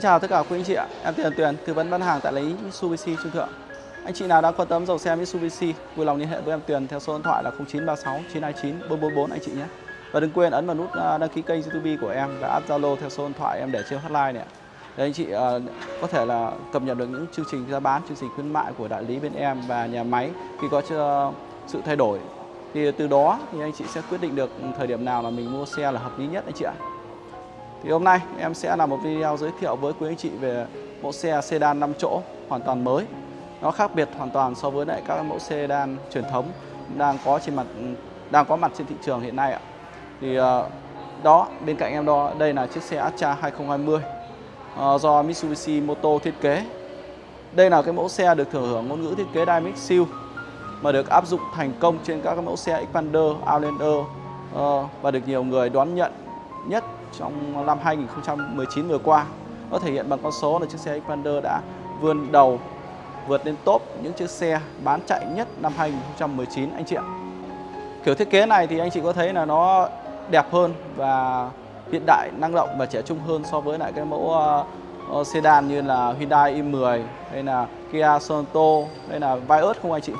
Xin chào tất cả quý anh chị ạ. Em Tiền Tuyền, tư vấn bán hàng tại lấy Mitsubishi Trung Thượng. Anh chị nào đang quan tâm dòng xe Mitsubishi, vui lòng liên hệ với em Tuyền theo số điện thoại là 0936 929 444 anh chị nhé. Và đừng quên ấn vào nút à, đăng ký kênh YouTube của em và app Zalo theo số điện thoại em để trên hotline này. Để anh chị uh, có thể là cập nhật được những chương trình giá bán, chương trình khuyến mại của đại lý bên em và nhà máy khi có uh, sự thay đổi. Thì từ đó thì anh chị sẽ quyết định được thời điểm nào là mình mua xe là hợp lý nhất anh chị ạ. Thì hôm nay em sẽ làm một video giới thiệu với quý anh chị về mẫu xe sedan 5 chỗ hoàn toàn mới. Nó khác biệt hoàn toàn so với lại các mẫu sedan truyền thống đang có trên mặt đang có mặt trên thị trường hiện nay ạ. Thì ờ, đó bên cạnh em đó đây là chiếc xe Astra 2020 ờ, do Mitsubishi Moto thiết kế. Đây là cái mẫu xe được thừa hưởng ngôn ngữ thiết kế Dynamic Seal mà được áp dụng thành công trên các mẫu xe Xpander, Outlander ờ, và được nhiều người đón nhận nhất trong năm 2019 vừa qua. Nó thể hiện bằng con số là chiếc xe Xpander đã vươn đầu vượt lên top những chiếc xe bán chạy nhất năm 2019 anh chị ạ. Kiểu thiết kế này thì anh chị có thấy là nó đẹp hơn và hiện đại, năng động và trẻ trung hơn so với lại cái mẫu uh, sedan như là Hyundai i10 hay là Kia Sorento hay là Vios không anh chị?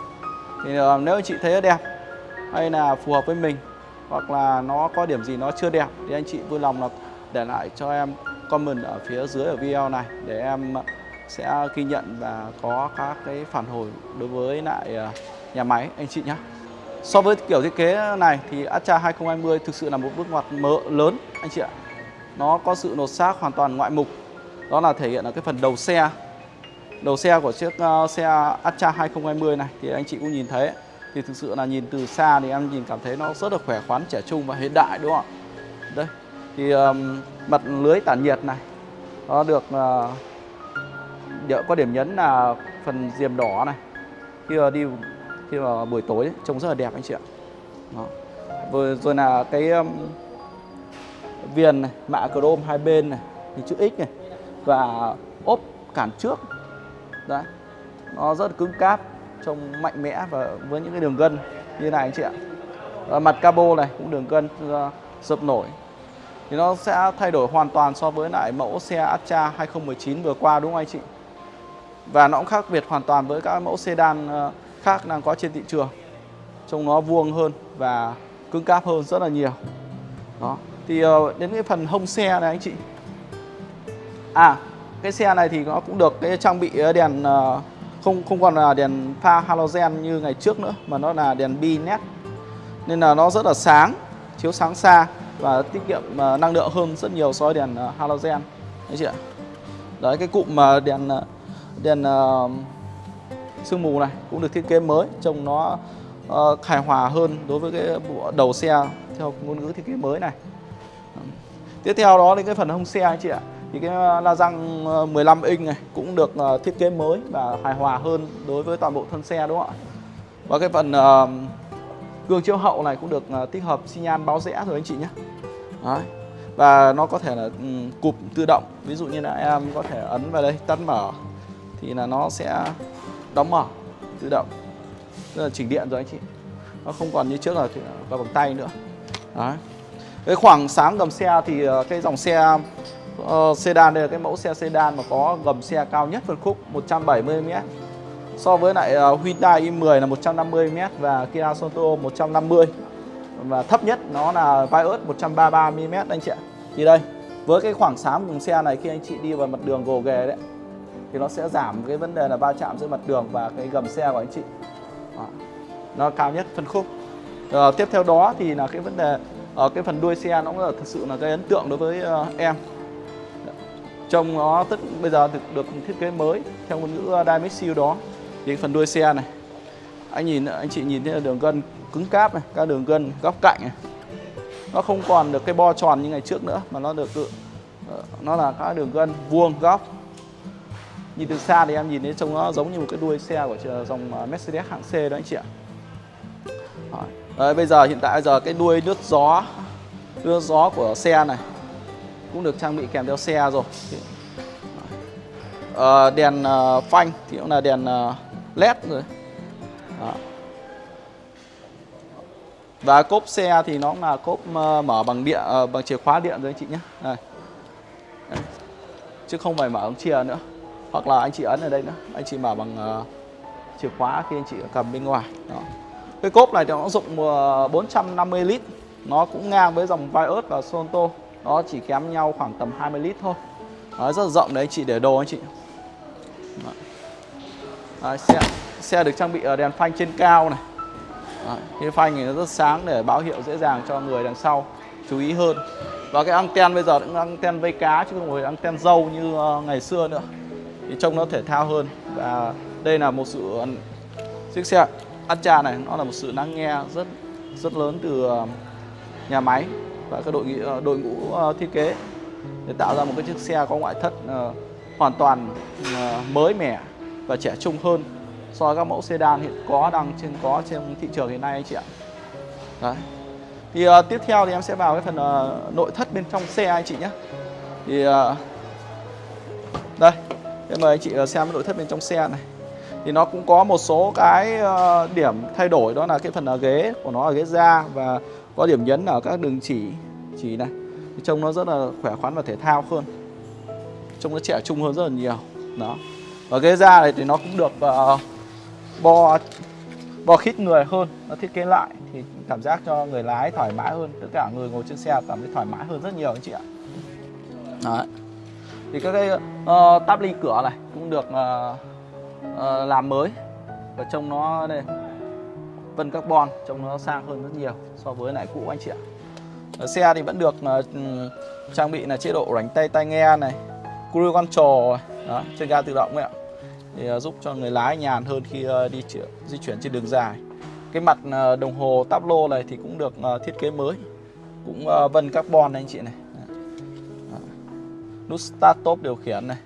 Thì uh, nếu anh chị thấy nó đẹp hay là phù hợp với mình hoặc là nó có điểm gì nó chưa đẹp thì anh chị vui lòng là để lại cho em comment ở phía dưới ở video này để em sẽ ghi nhận và có các cái phản hồi đối với lại ờ, nhà máy anh chị nhé. So với kiểu thiết kế này thì Astra 2020 thực sự là một bước ngoặt mỡ lớn anh chị ạ. Nó có sự nột xác hoàn toàn ngoại mục. Đó là thể hiện ở cái phần đầu xe. Đầu xe của chiếc uh, xe Astra 2020 này thì anh chị cũng nhìn thấy thì thực sự là nhìn từ xa thì em nhìn cảm thấy nó rất là khỏe khoắn trẻ trung và hiện đại đúng không ạ? Đây thì um, mặt lưới tản nhiệt này nó được uh, có điểm nhấn là phần diềm đỏ này. Khi mà đi khi mà buổi tối ấy, trông rất là đẹp anh chị ạ. Đó. Rồi, rồi là cái um, viền này mạ chrome hai bên này thì chữ X này và ốp cản trước. Đấy nó rất là cứng cáp trông mạnh mẽ và với những cái đường gân như này anh chị ạ. À, mặt cabo này cũng đường gân ờ, uh, dập nổi. Thì nó sẽ thay đổi hoàn toàn so với lại mẫu xe Astra 2019 vừa qua đúng không anh chị? Và nó cũng khác biệt hoàn toàn với các mẫu sedan uh, khác đang có trên thị trường. Trông nó vuông hơn và cứng cáp hơn rất là nhiều. Đó. Thì uh, đến cái phần hông xe này anh chị. À cái xe này thì nó cũng được cái trang bị đèn uh, không không còn là đèn pha halogen như ngày trước nữa mà nó là đèn bi nét. Nên là nó rất là sáng chiếu sáng xa và tiết kiệm à, năng lượng hơn rất nhiều so với đèn à, halogen. Đấy chị ạ. Đấy cái cụm mà đèn à, đèn uh, sương mù này cũng được thiết kế mới trông nó uh, hài hòa hơn đối với cái bộ đầu xe theo ngôn ngữ thiết kế mới này. Tiếp theo đó là cái phần hông xe anh chị ạ thì cái ờ, la răng ờ, 15 inch này cũng được ờ, thiết kế mới và hài hòa hơn đối với toàn bộ thân xe, đúng không ạ? Và cái phần gương chiếu hậu này cũng được tích hợp xi nhan báo rẽ rồi anh chị nhé. Đấy. và nó có thể là ừ, cụp tự động. Ví dụ như là em có thể ấn vào đây, tắt mở, thì là nó sẽ đóng mở, tự động. Tức là chỉnh điện rồi anh chị. Nó không còn như trước là vào bằng tay nữa. Đấy. cái khoảng sáng gầm xe thì cái dòng xe uh, sedan đây là cái mẫu xe sedan mà có gầm xe cao nhất phân khúc 170m so với lại uh, Hyundai i10 là 150m và Kia Sorento 150 và thấp nhất nó là Vios 133mm anh chị ạ. Thì đây với cái khoảng sáng cùng xe này khi anh chị đi vào mặt đường gồ ghề đấy thì nó sẽ giảm cái vấn đề là va chạm giữa mặt đường và cái gầm xe của anh chị. Đó. nó cao nhất phân khúc. Uh, tiếp theo đó thì là cái vấn đề ở cái phần đuôi xe nó cũng là thực sự là cái ấn tượng đối với uh, em trông nó tất bây giờ được, được thiết kế mới theo ngôn ngữ ờ, Dynamic Seal đó. Thì phần đuôi xe này anh nhìn anh chị nhìn thấy là đường gân cứng cáp này các đường gân góc cạnh này. Nó không còn được cái bo tròn như ngày trước nữa mà nó được tự ờ, nó là các đường gân vuông góc. Nhìn từ xa thì em nhìn thấy trông nó giống như một cái đuôi xe của dòng ờ, Mercedes hạng C đó anh chị ạ. Đấy, bây giờ hiện tại giờ cái đuôi nước gió nước gió của xe này cũng được trang bị kèm theo xe rồi. À, đèn uh, phanh thì cũng là đèn uh, led rồi. Đó. và cốp xe thì nó cũng là cốp uh, mở bằng điện uh, bằng chìa khóa điện rồi anh chị nhé. Đây. chứ không phải mở ống chìa nữa. Hoặc là anh chị ấn ở đây nữa. Anh chị mở bằng uh, chìa khóa khi anh chị cầm bên ngoài. Đó. cái cốp này thì nó dụng 450 lít. Nó cũng ngang với dòng Vios và Sonto nó chỉ kém nhau khoảng tầm 20 lít thôi. Đó, rất là rộng đấy anh chị để đồ anh chị. Đó. Đấy, xe xe được trang bị ở đèn phanh trên cao này. Đấy, cái phanh này nó rất sáng để báo hiệu dễ dàng cho người đằng sau chú ý hơn. Và cái anten bây giờ cũng anten vây cá chứ không phải anten dâu như ờ, ngày xưa nữa. Thì trông nó thể thao hơn. Và đây là một sự chiếc xe Astra này nó là một sự lắng nghe rất rất lớn từ ờ, nhà máy và các đội ờ, đội ngũ ờ, thiết kế để tạo ra một cái chiếc xe có ngoại thất ờ, hoàn toàn mới mẻ và trẻ trung hơn so với các mẫu sedan hiện có đang trên có trên thị trường hiện nay anh chị ạ. Đấy. Thì uh, tiếp theo thì em sẽ vào cái phần uh, nội thất bên trong xe anh chị nhé. Thì uh, đây, em mời anh chị xem nội thất bên trong xe này. Thì nó cũng có một số cái ờ, điểm thay đổi đó là cái phần ở ghế của nó là ghế da và có điểm nhấn ở các đường chỉ chỉ này. Thì trông nó rất là khỏe khoắn và thể thao hơn. Trông nó trẻ trung hơn rất là nhiều. Đó. Và ghế da này thì nó cũng được uh, bo bo khít người hơn nó thiết kế lại thì cảm giác cho người lái thoải mái hơn tất cả người ngồi trên xe cảm thấy thoải mái hơn rất nhiều anh chị ạ Đấy. thì các cái ờ, uh, táp ly cửa này cũng được uh, uh, làm mới. Và trông nó đây vân carbon trông nó sang hơn rất nhiều so với lại cũ anh chị ạ. Ở xe thì vẫn được uh, trang bị là chế độ rảnh tay tai nghe này cruise control đó, trên ga tự động ấy ạ. Thì uh, giúp cho người lái nhàn hơn khi uh, đi chuyển, di chuyển trên đường dài. Cái mặt uh, đồng hồ táp lô này thì cũng được uh, thiết kế mới. Cũng uh, vân carbon này anh chị này. Nút start stop điều khiển này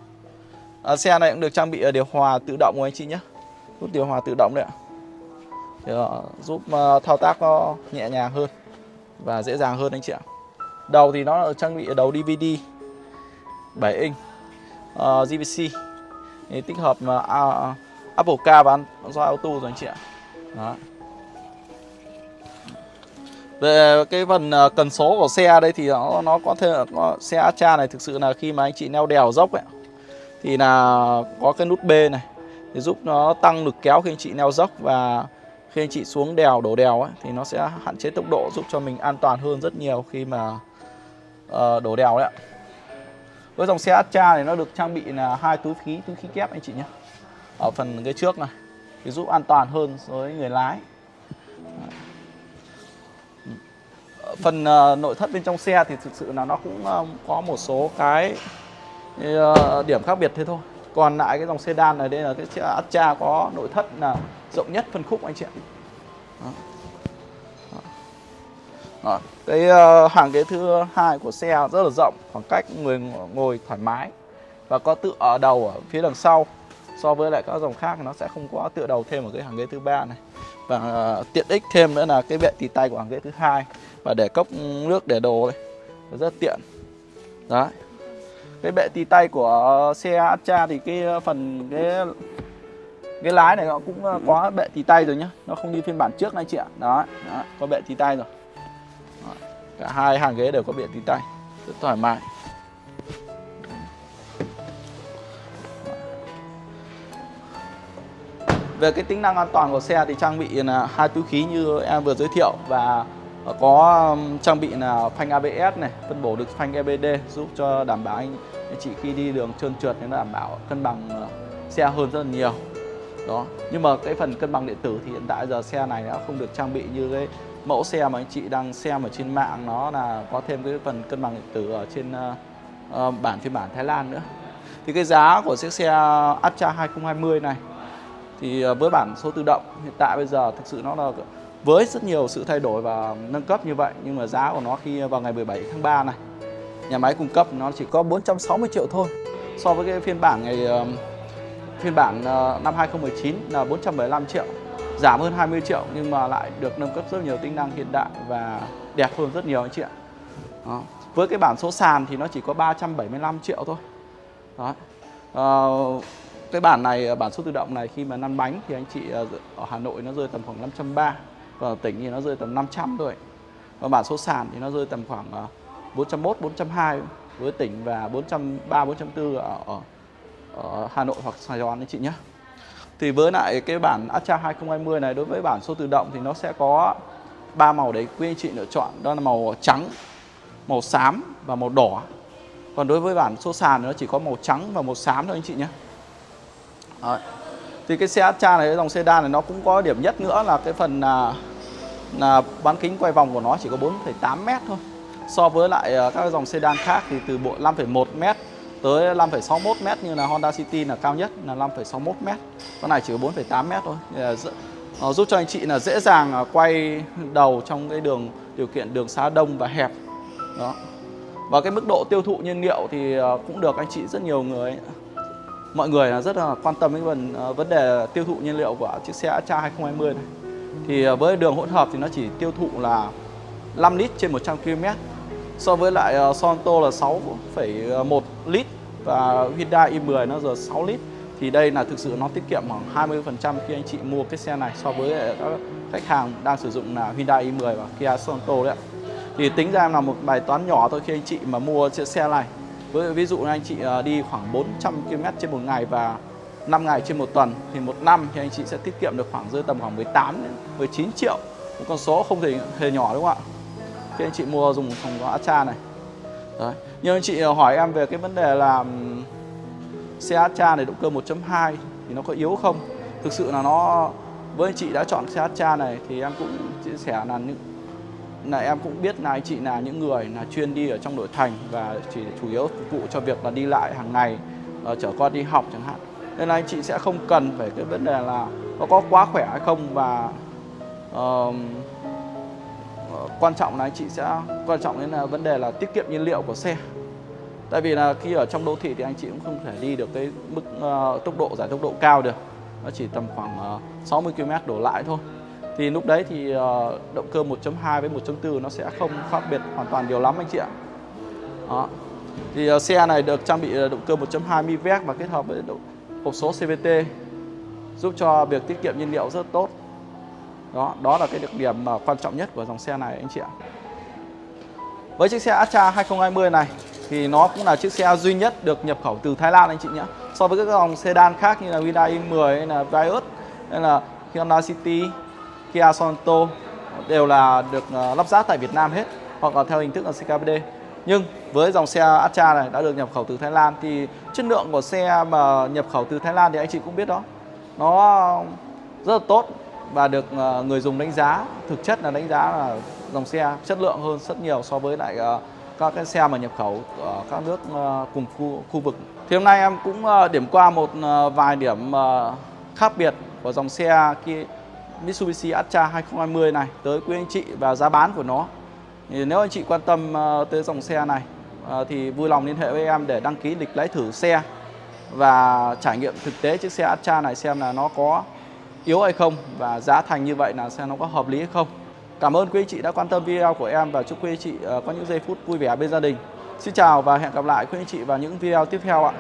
à, xe này cũng được trang bị à, điều hòa tự động của anh chị nhé. Nút điều hòa tự động đấy ạ. Thì, uh, giúp uh, thao tác nó nhẹ nhàng hơn và dễ dàng hơn anh chị ạ. Đầu thì nó trang bị đầu DVD 7 inch uh, GVC thì tích hợp uh, Apple Car và Android Auto rồi anh chị ạ. Đó. Về cái phần cần số của xe đây thì nó nó có thể có, xe Astra này thực sự là khi mà anh chị leo đèo dốc ấy thì là có cái nút B này để giúp nó tăng lực kéo khi anh chị leo dốc và khi anh chị xuống đèo đổ đèo ấy thì nó sẽ hạn chế tốc độ giúp cho mình an toàn hơn rất nhiều khi mà uh, đổ đèo đấy ạ. Với dòng xe Astra này nó được trang bị là hai túi khí túi khí kép anh chị nhé. Ở phần ghế trước này thì giúp an toàn hơn với người lái. Phần uh, nội thất bên trong xe thì thực sự là nó cũng uh, có một số cái Ờ, điểm khác biệt thế thôi còn lại cái dòng sedan này đây là cái xe Astra có nội thất là rộng nhất phân khúc anh chị ạ Đó. Đó. Cái uh, hàng ghế thứ hai của xe rất là rộng, khoảng cách người ngồi thoải mái và có tựa ở đầu ở phía đằng sau. So với lại các dòng khác nó sẽ không có tựa đầu thêm ở cái hàng ghế thứ ba này. Và uh, tiện ích thêm nữa là cái bệ tì tay của hàng ghế thứ hai và để cốc nước để đồ đây. Rất tiện. Đấy. Cái bệ tì tay của xe Astra thì cái phần cái cái lái này nó cũng ờ, có bệ tì tay rồi nhá. Nó không như phiên bản trước này chị ạ. Đó, đó có bệ tì tay rồi. Cả hai hàng ghế đều có bệ tì tay. Rất thoải mái. Về cái tính năng an toàn của xe thì trang bị là hai túi khí như em vừa giới thiệu và Ờ, có trang bị là phanh ABS này phân bổ được phanh EBD giúp cho đảm bảo anh, anh chị khi đi đường trơn trượt nên nó đảm bảo cân bằng ờ, xe hơn rất là nhiều. Đó nhưng mà cái phần cân bằng điện tử thì hiện tại giờ xe này đã không được trang bị như cái mẫu xe mà anh chị đang xem ở trên mạng nó là có thêm cái phần cân bằng điện tử ở trên uh, bản phiên bản Thái Lan nữa. Thì cái giá của chiếc xe Astra 2020 này thì với bản số tự động hiện tại bây giờ thực sự nó là với rất nhiều sự thay đổi và nâng cấp như vậy nhưng mà giá của nó khi vào ngày 17 tháng 3 này nhà máy cung cấp nó chỉ có 460 triệu thôi so với cái phiên bản ngày ờ, phiên bản ờ, năm 2019 là 475 triệu giảm hơn 20 triệu nhưng mà lại được nâng cấp rất nhiều tính năng hiện đại và đẹp hơn rất nhiều anh chị ạ. Đó. Với cái bản số sàn thì nó chỉ có 375 triệu thôi. Đó. À, cái bản này bản số tự động này khi mà lăn bánh thì anh chị ở Hà Nội nó rơi tầm khoảng 530 còn ở tỉnh thì nó rơi tầm 500 thôi. Và bản số sàn thì nó rơi tầm khoảng ờ, 401 420 với tỉnh và 403 404 ở, ở ở Hà Nội hoặc Sài Gòn anh chị nhé. Thì với lại cái bản Astra 2020 này đối với bản số tự động thì nó sẽ có ba màu đấy quý anh chị lựa chọn đó là màu trắng, màu xám và màu đỏ. Còn đối với bản số sàn thì nó chỉ có màu trắng và màu xám thôi anh chị nhé. Đấy. Thì cái xe Astra này, cái dòng sedan này nó cũng có điểm nhất nữa là cái phần là, là bán kính quay vòng của nó chỉ có 4,8 m thôi. So với lại à, các dòng sedan khác thì từ bộ 5,1 m tới 5,61 m như là Honda City là cao nhất là 5,61 m. Con này chỉ có 4,8 m thôi. Nó giúp cho anh chị là dễ dàng à, quay đầu trong cái đường điều kiện đường xá đông và hẹp. Đó. Và cái mức độ tiêu thụ nhiên liệu thì à, cũng được anh chị rất nhiều người mọi người là rất là quan tâm đến vấn, ờ, vấn đề tiêu thụ nhiên liệu của chiếc xe Astra 2020 này. Thì ờ, với đường hỗn hợp thì nó chỉ tiêu thụ là 5 lít trên 100 km so với lại ờ, Sonto là 6,1 lít và Hyundai i10 nó giờ 6 lít thì đây là thực sự nó tiết kiệm khoảng 20% khi anh chị mua cái xe này so với các khách hàng đang sử dụng là Hyundai i10 và Kia Sonto đấy ạ. Thì tính ra là một bài toán nhỏ thôi khi anh chị mà mua chiếc xe này. Với ví dụ anh chị à, đi khoảng 400 km trên một ngày và 5 ngày trên một tuần, thì một năm thì anh chị sẽ tiết kiệm được khoảng rơi tầm khoảng 18 đến 19 triệu. Một con số không thể hề nhỏ, đúng không ạ? khi anh chị mua dùng phòng có Astra này Đấy. Nhưng anh chị à, hỏi em về cái vấn đề là xe Astra này động cơ 1.2 thì nó có yếu không? Thực sự là nó, với anh chị đã chọn xe Astra này thì em cũng chia sẻ là những là em cũng biết là anh chị là những người là chuyên đi ở trong nội thành và chỉ chủ yếu phục vụ cho việc là đi lại hàng ngày uh, chở con đi học chẳng hạn. Nên là anh chị sẽ không cần phải cái vấn đề là nó có quá khỏe hay không và uh, quan trọng là anh chị sẽ quan trọng đến là vấn đề là tiết kiệm nhiên liệu của xe. Tại vì là khi ở trong đô thị thì anh chị cũng không thể đi được cái mức uh, tốc độ giải tốc độ cao được. Nó chỉ tầm khoảng uh, 60 km đổ lại thôi thì lúc đấy thì ờ, động cơ 1.2 với 1.4 nó sẽ không khác biệt hoàn toàn nhiều lắm anh chị ạ. Đó. thì ờ, xe này được trang bị ờ, động cơ 1.2 MiVec và kết hợp với hộp số CVT giúp cho việc tiết kiệm nhiên liệu rất tốt. Đó đó là cái đặc điểm quan trọng nhất của dòng xe này anh chị ạ. Với chiếc xe Astra 2020 này thì nó cũng là chiếc xe duy nhất được nhập khẩu từ Thái Lan anh chị nhé. So với các dòng sedan khác như là Hyundai i10 hay là Vios hay là Hyundai City Kia Sorento đều là được ờ, lắp ráp tại Việt Nam hết hoặc là theo hình thức là CKBD nhưng với dòng xe Astra này đã được nhập khẩu từ Thái Lan thì chất lượng của xe mà nhập khẩu từ Thái Lan thì anh chị cũng biết đó nó rất là tốt và được ờ, người dùng đánh giá thực chất là đánh giá là dòng xe chất lượng hơn rất nhiều so với lại ờ, các cái xe mà nhập khẩu ở các nước cùng khu, khu vực. Thì hôm nay em cũng điểm qua một vài điểm khác biệt của dòng xe kia Mitsubishi Atra 2020 này, tới quý anh chị và giá bán của nó. Thì nếu anh chị quan tâm ờ, tới dòng xe này ờ, thì vui lòng liên hệ với em để đăng ký lịch lái thử xe và trải nghiệm thực tế chiếc xe Atra này xem là nó có yếu hay không và giá thành như vậy là xem nó có hợp lý hay không. Cảm ơn quý anh chị đã quan tâm video của em và chúc quý anh chị ờ, có những giây phút vui vẻ bên gia đình. Xin chào và hẹn gặp lại quý anh chị vào những video tiếp theo ạ.